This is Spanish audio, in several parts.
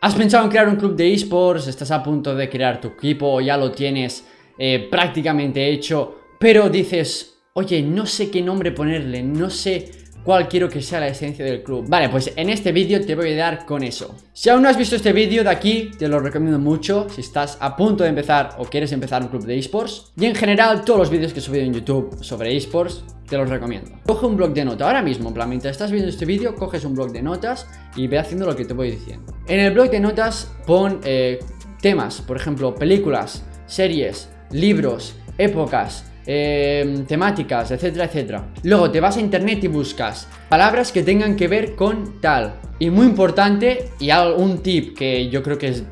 ¿Has pensado en crear un club de esports? ¿Estás a punto de crear tu equipo ya lo tienes eh, prácticamente hecho? Pero dices, oye, no sé qué nombre ponerle, no sé cuál quiero que sea la esencia del club. Vale, pues en este vídeo te voy a dar con eso. Si aún no has visto este vídeo de aquí, te lo recomiendo mucho Si estás a punto de empezar o quieres empezar un club de esports. Y en general, todos los vídeos que he subido en YouTube sobre esports te los recomiendo. Coge un blog de notas, ahora mismo, en plan, mientras estás viendo este vídeo Coges un blog de notas y ve haciendo lo que te voy diciendo. En el blog de notas pon eh, temas, por ejemplo, películas, series, libros, épocas Em, temáticas, etcétera, etcétera. Luego te vas a internet y buscas palabras que tengan que ver con tal. Y muy importante, y un tip que yo creo que es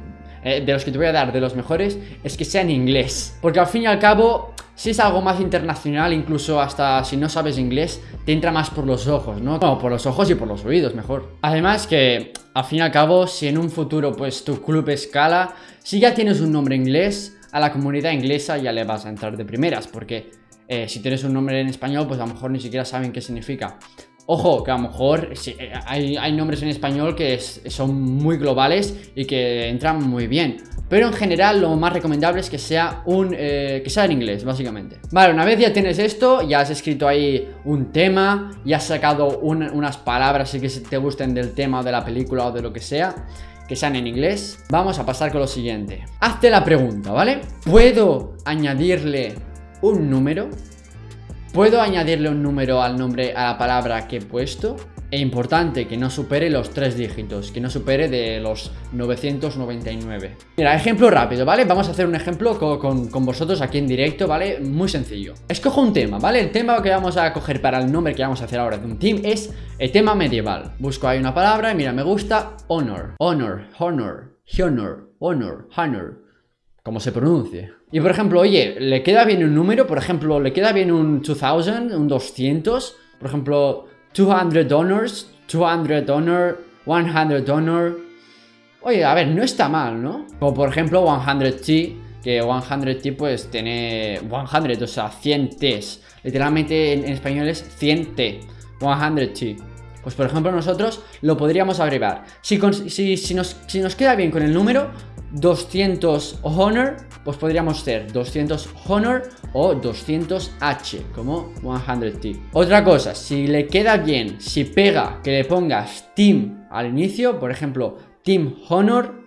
eh, de los que te voy a dar, de los mejores, es que sea en inglés. Porque al fin y al cabo, si es algo más internacional, incluso hasta si no sabes inglés, te entra más por los ojos, ¿no? Por los ojos y por los oídos, mejor. Además que, al fin y al cabo, si en un futuro, pues, tu club escala, si ya tienes un nombre inglés, a la comunidad inglesa ya le vas a entrar de primeras, porque eh, si tienes un nombre en español, pues a lo mejor ni siquiera saben qué significa. Ojo, que a lo mejor eh, hay, nombres en español que son muy globales y que entran muy bien. Pero en general lo más recomendable es que sea, un, eh, que sea en inglés, básicamente. Vale, una vez ya tienes esto, ya has escrito ahí un tema, ya has sacado unas palabras que te gusten del tema o de la película o de lo que sea que sean en inglés, vamos a pasar con lo siguiente. Hazte la pregunta, ¿vale? ¿Puedo añadirle un número? ¿Puedo añadirle un número al nombre, a la palabra que he puesto? E importante, que no supere los tres dígitos, que no supere de los 999 Mira, ejemplo rápido, ¿vale? Vamos a hacer un ejemplo con, vosotros aquí en directo, ¿vale? Muy sencillo Escojo un tema, ¿vale? El tema que vamos a coger para el nombre que vamos a hacer ahora de un team es el tema medieval Busco ahí una palabra y mira, me gusta honor Honor, honor, honor, honor, honor Como se pronuncie Y por ejemplo, oye, ¿le queda bien un número? Por ejemplo, ¿le queda bien un 2000, un 200? Por ejemplo... 200 donors, 200 honor, 100 honor. Oye, a ver, no está mal, ¿no? Como por ejemplo 100T, que 100T pues tiene 100, o sea, 100 T's. Literalmente en, español es 100T, 100T. Pues por ejemplo nosotros lo podríamos abreviar. Si, si, nos, si nos queda bien con el número, 200 honor, pues podríamos ser 200 honor o 200h, como 100t. Otra cosa, si le queda bien, si pega que le pongas team al inicio, por ejemplo, team honor,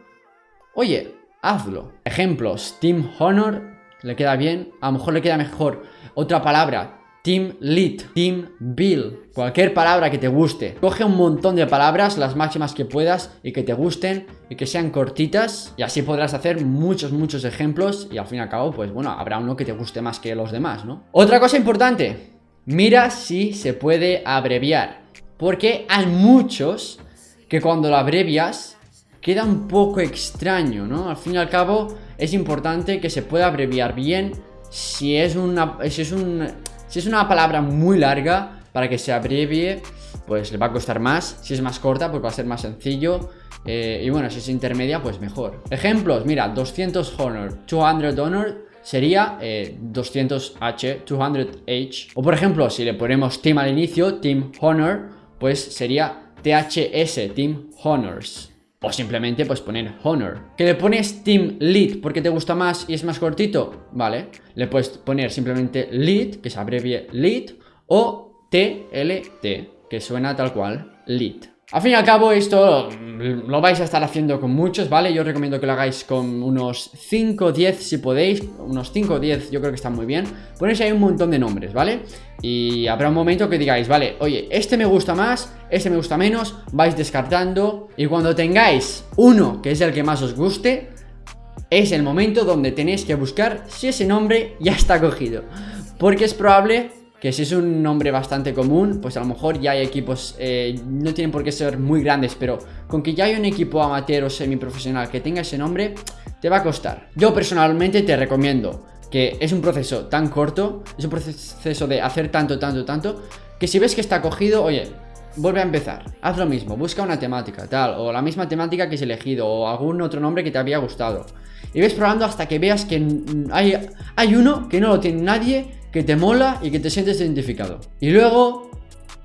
oye, hazlo. Ejemplos, team honor, le queda bien, a lo mejor le queda mejor otra palabra, Team Lead, Team Bill, cualquier palabra que te guste. Coge un montón de palabras, las máximas que puedas y que te gusten y que sean cortitas y así podrás hacer muchos, muchos ejemplos y al fin y al cabo, pues bueno, habrá uno que te guste más que los demás, ¿no? Otra cosa importante, mira si se puede abreviar, porque hay muchos que cuando lo abrevias queda un poco extraño, ¿no? Al fin y al cabo es importante que se pueda abreviar bien si es una... Si es un si es una palabra muy larga, para que se abrevie, pues le va a costar más. Si es más corta, pues va a ser más sencillo. Eh, y bueno, si es intermedia, pues mejor. Ejemplos, mira, 200 honor, 200 honor sería 200h, eh, 200h. O por ejemplo, si le ponemos team al inicio, team honor, pues sería THS, team honors. O simplemente pues poner Honor. Que le pones Team Lead porque te gusta más y es más cortito Vale, le puedes poner simplemente Lead, que se abrevie Lead O TLT, que suena tal cual, Lead al fin y al cabo esto lo vais a estar haciendo con muchos, ¿vale? Yo recomiendo que lo hagáis con unos 5 o 10 si podéis Unos 5 o 10 yo creo que están muy bien Ponéis ahí un montón de nombres, ¿vale? Y habrá un momento que digáis, vale, oye, este me gusta más, este me gusta menos Vais descartando Y cuando tengáis uno que es el que más os guste Es el momento donde tenéis que buscar si ese nombre ya está cogido Porque es probable que si es un nombre bastante común, pues a lo mejor ya hay equipos, eh, no tienen por qué ser muy grandes, pero con que ya hay un equipo amateur o semiprofesional que tenga ese nombre, te va a costar. Yo personalmente te recomiendo que es un proceso tan corto, es un proceso de hacer tanto, tanto, tanto, que si ves que está cogido, oye, vuelve a empezar, haz lo mismo, busca una temática, tal, o la misma temática que has elegido, o algún otro nombre que te había gustado. Y ves probando hasta que veas que hay, hay uno que no lo tiene nadie que te mola y que te sientes identificado. Y luego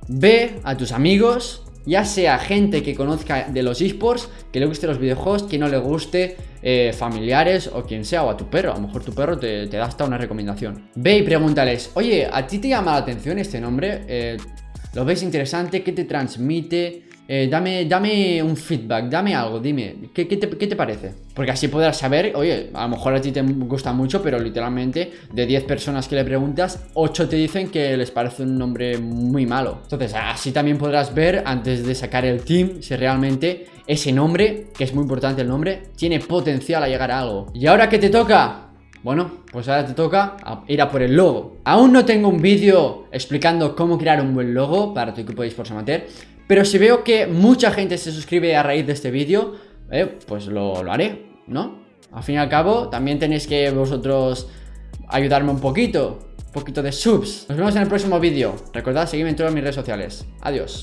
ve a tus amigos ya sea gente que conozca de los esports, que le guste los videojuegos, que no le guste, eh, familiares o quien sea, o a tu perro. A lo mejor tu perro te, da hasta una recomendación. Ve y pregúntales, oye, ¿a ti te llama la atención este nombre? Eh, ¿Lo ves interesante? ¿Qué te transmite? Eh, dame, dame un feedback, dame algo, dime, ¿qué, te, parece? Porque así podrás saber, oye, a lo mejor a ti te gusta mucho, pero literalmente de 10 personas que le preguntas, 8 te dicen que les parece un nombre muy malo. Entonces, así también podrás ver antes de sacar el team si realmente ese nombre, que es muy importante el nombre, tiene potencial a llegar a algo. ¿Y ahora qué te toca? Bueno, pues ahora te toca ir a por el logo. Aún no tengo un vídeo explicando cómo crear un buen logo para tu equipo de esports amateur, pero si veo que mucha gente se suscribe a raíz de este vídeo, eh, pues lo, lo haré, ¿no? Al fin y al cabo, también tenéis que vosotros ayudarme un poquito, un poquito de subs. Nos vemos en el próximo vídeo. Recordad seguirme en todas mis redes sociales. Adiós.